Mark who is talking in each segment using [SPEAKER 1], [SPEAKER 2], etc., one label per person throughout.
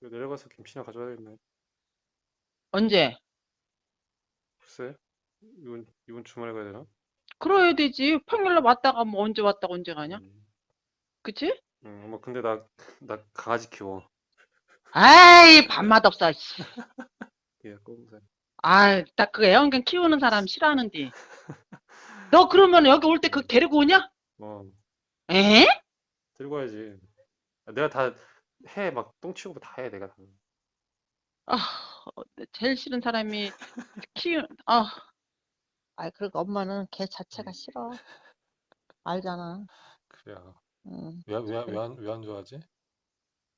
[SPEAKER 1] 이거 내려가서 김치나 가져와야겠네.
[SPEAKER 2] 언제?
[SPEAKER 1] 글쎄, 이번, 이번 주말에 가야 되나?
[SPEAKER 2] 그래야 되지. 평일날 왔다가 뭐 언제 왔다가 언제 가냐?
[SPEAKER 1] 음,
[SPEAKER 2] 그치?
[SPEAKER 1] 음, 엄마, 근데 나, 나 강아지 키워.
[SPEAKER 2] 아이, 밥맛 없어. 씨.
[SPEAKER 1] 예, 꼼살.
[SPEAKER 2] 아이, 나 그 애완견 키우는 사람 싫어하는데. 너 그러면 여기 올 때 그 데리고 오냐?
[SPEAKER 1] 어,
[SPEAKER 2] 에?
[SPEAKER 1] 들고 와야지. 아, 내가 다 해, 막, 똥 치우고 다 해, 내가 다.
[SPEAKER 2] 아, 제일 싫은 사람이 키우, 아. 아이, 그리고 엄마는 걔 자체가 싫어. 알잖아.
[SPEAKER 1] 그래.
[SPEAKER 2] 응.
[SPEAKER 1] 왜, 왜, 왜 안, 왜 안 좋아하지?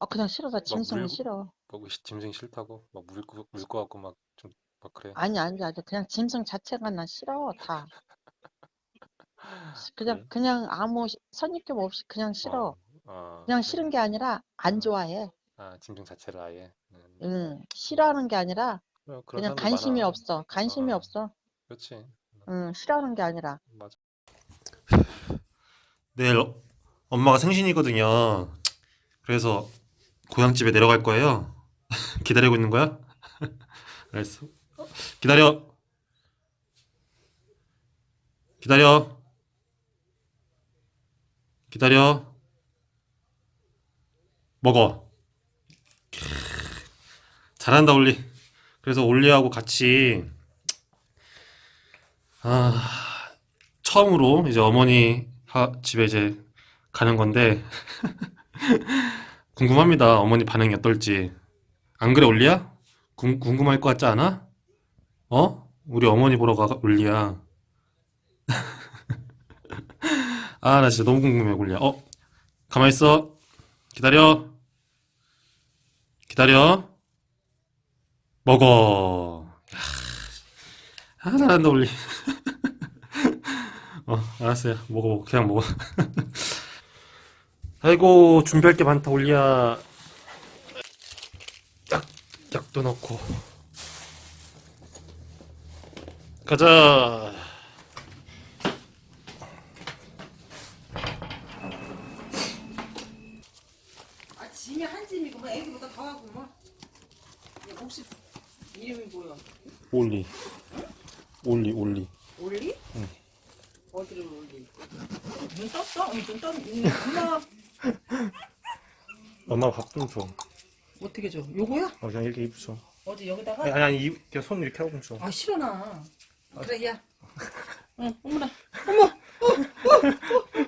[SPEAKER 2] 아, 그냥 싫어서 짐승이
[SPEAKER 1] 물-
[SPEAKER 2] 싫어.
[SPEAKER 1] 막 짐승 싫다고? 막 물, 물거 같고 막 좀, 막 그래.
[SPEAKER 2] 아니, 아니, 아니. 그냥 짐승 자체가 난 싫어, 다. 그냥,
[SPEAKER 1] 그래?
[SPEAKER 2] 그냥 아무 시- 선입견 없이 그냥 싫어.
[SPEAKER 1] 어, 어,
[SPEAKER 2] 그냥
[SPEAKER 1] 그래.
[SPEAKER 2] 싫은 게 아니라 안
[SPEAKER 1] 어.
[SPEAKER 2] 좋아해.
[SPEAKER 1] 아, 짐승 자체를 아예. 음.
[SPEAKER 2] 응. 싫어하는 게 아니라
[SPEAKER 1] 그래, 그런
[SPEAKER 2] 그냥
[SPEAKER 1] 사람들
[SPEAKER 2] 관심이
[SPEAKER 1] 많아.
[SPEAKER 2] 없어. 관심이
[SPEAKER 1] 어.
[SPEAKER 2] 없어.
[SPEAKER 1] 그렇지.
[SPEAKER 2] 응, 싫어하는 게 아니라.
[SPEAKER 1] 맞아.
[SPEAKER 3] 내일 어- 엄마가 생신이거든요. 그래서 고향집에 내려갈 거예요. 기다리고 있는 거야? 알았어. 기다려. 기다려. 기다려. 먹어. 잘한다, 올리. 그래서 올리하고 같이 아, 처음으로 이제 어머니 하- 집에 이제 가는 건데 궁금합니다. 어머니 반응이 어떨지. 안 그래, 올리야? 궁, 궁금할 것 같지 않아? 어? 우리 어머니 보러 가, 올리야. 아, 나 진짜 너무 궁금해, 올리야. 어? 가만히 있어. 기다려. 기다려. 먹어. 야, 아, 잘한다, 올리. 어, 알았어요. 먹어, 먹어. 그냥 먹어. 아이고, 준비할 게 많다, 올리야. 약, 약도 넣고. 가자.
[SPEAKER 2] 아, 짐이고 뭐 애기보다 더 뭐. 얘 혹시 이름이 뭐야?
[SPEAKER 3] 올리. 올리, 올리.
[SPEAKER 2] 올리? 응. 어디를 올리? 눈 떴어? 응, 눈 떴. 응, 엄마
[SPEAKER 3] 엄마 밥좀 줘.
[SPEAKER 2] 어떻게 줘? 요거야?
[SPEAKER 3] 어, 그냥 이렇게 입 줘.
[SPEAKER 2] 어디 여기다가?
[SPEAKER 3] 아니, 아니, 이- 그냥 손 이렇게 하고 좀 줘.
[SPEAKER 2] 아 싫어 나. 그래 야. 응 어머나 어머 어, 어, 어, 어.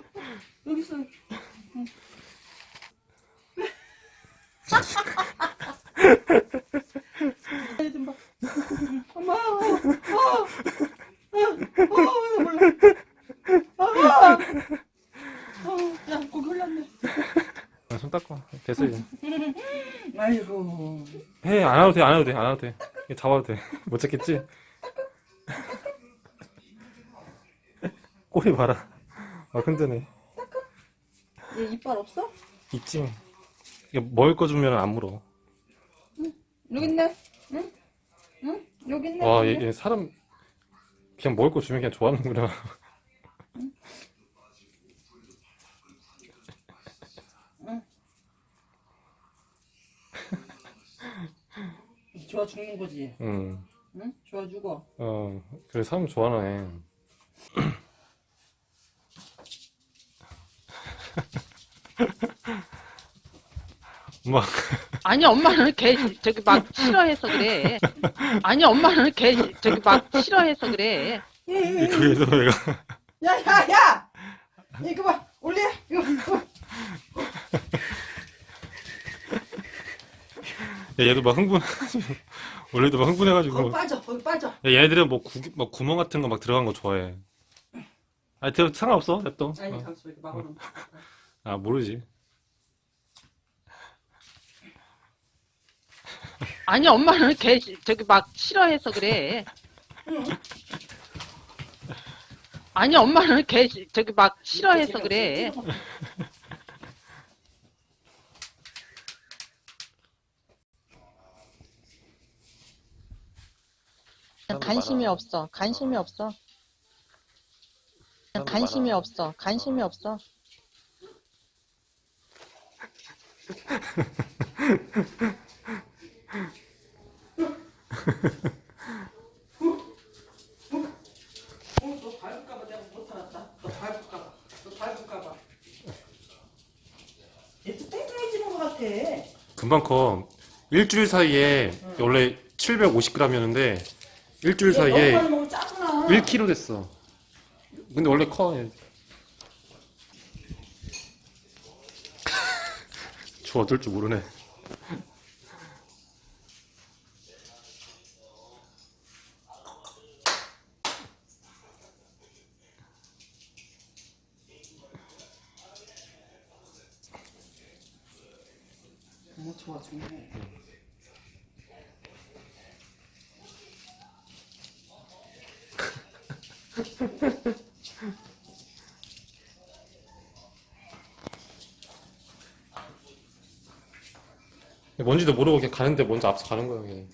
[SPEAKER 2] 여기 있어. 응. 엄마 어, 어, 몰라. 아, 어, 야 고기 흘렀네.
[SPEAKER 3] 아, 손 닦고. 됐어, 이제.
[SPEAKER 2] 아이고.
[SPEAKER 3] 해, 안 와도 돼, 안 와도 돼, 안 와도 돼. 이거 잡아도 돼. 못 잡겠지? 꼬리 봐라. 아, 흔드네.
[SPEAKER 2] 얘 이빨 없어?
[SPEAKER 3] 있지. 먹을 거 주면 안 물어.
[SPEAKER 2] 여기 있네. 응? 응? 여기 있네.
[SPEAKER 3] 와,
[SPEAKER 2] 여기
[SPEAKER 3] 얘, 얘 사람 그냥 먹을 거 주면 그냥 좋아하는구나.
[SPEAKER 2] 좋아 죽는 거지.
[SPEAKER 3] 응.
[SPEAKER 2] 응? 좋아 죽어.
[SPEAKER 3] 어, 그래 사람 좋아하네. 엄마,
[SPEAKER 2] 아니 엄마는 걔 저기 막 싫어해서 그래. 아니 엄마는 걔 저기 막 싫어해서 그래.
[SPEAKER 3] 그래서 내가
[SPEAKER 2] 야야 야! 이거 봐 올려 이거.
[SPEAKER 3] 야, 얘도 막 흥분, 원래도 막 흥분해가지고.
[SPEAKER 2] 거기 빠져 거기 빠져.
[SPEAKER 3] 야, 얘네들은 뭐, 구, 막 구멍 같은 거 막 들어간 거 좋아해. 아, 대 상관없어, 냅둬.
[SPEAKER 2] 아니
[SPEAKER 3] 어.
[SPEAKER 2] 잠시 이렇게 막아놓은.
[SPEAKER 3] 아, 모르지.
[SPEAKER 2] 아니 엄마는 걔 저기 막 싫어해서 그래. 아니 엄마는 걔 저기 막 싫어해서 그래. 관심이. 없어. 관심이
[SPEAKER 1] 어.
[SPEAKER 2] 없어. 관심이
[SPEAKER 1] 많아.
[SPEAKER 2] 없어. 관심이
[SPEAKER 1] 어.
[SPEAKER 2] 없어. 어, 너 밟을까봐 내가 못 알았다. 너 밟을까봐. 너 밟을까봐. 얘또 땡땡해지는 것 같아.
[SPEAKER 3] 금방 커. 일주일 사이에 원래 750g이었는데 일주일 사이에
[SPEAKER 2] 많이 먹으면 짜구나.
[SPEAKER 3] 1kg 됐어. 근데 원래 커. 얘. 저 어떨 줄 모르네.
[SPEAKER 2] 좋아, 좋네.
[SPEAKER 3] 뭔지도 모르고 그냥 가는데 먼저 앞서 가는 거야. 그냥.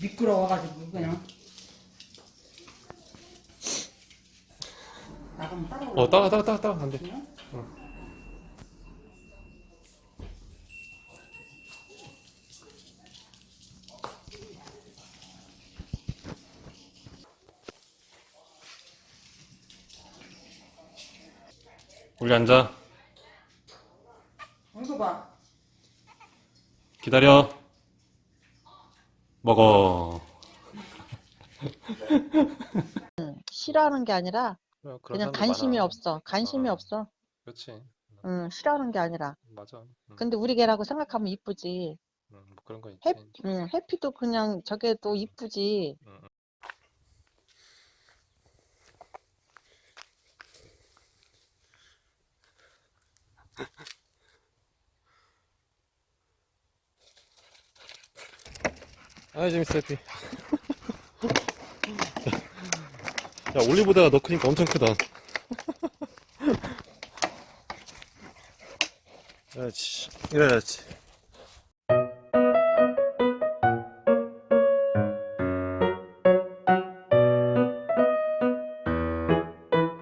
[SPEAKER 2] 미끄러워가지고 그냥 나가면 따라올라.
[SPEAKER 3] 어 따라 따라 따라 따라 안 돼.
[SPEAKER 2] 그냥?
[SPEAKER 3] 우리 앉아.
[SPEAKER 2] 이거 봐.
[SPEAKER 3] 기다려. 먹어.
[SPEAKER 4] 싫어하는 게 아니라
[SPEAKER 1] 그런
[SPEAKER 4] 그냥
[SPEAKER 1] 사람들
[SPEAKER 4] 관심이
[SPEAKER 1] 많아.
[SPEAKER 4] 없어. 관심이
[SPEAKER 1] 어.
[SPEAKER 4] 없어.
[SPEAKER 1] 그렇지.
[SPEAKER 4] 응, 싫어하는 게 아니라.
[SPEAKER 1] 맞아. 응,
[SPEAKER 4] 근데 우리 개라고 생각하면 이쁘지.
[SPEAKER 1] 응, 뭐 그런 거 있지.
[SPEAKER 4] 해, 응, 해피도 그냥 저게도 이쁘지.
[SPEAKER 1] 응, 응.
[SPEAKER 3] 아 재밌어 해피. 야 올리보다가 너 크니까 엄청 크다. 그렇지. 그렇지.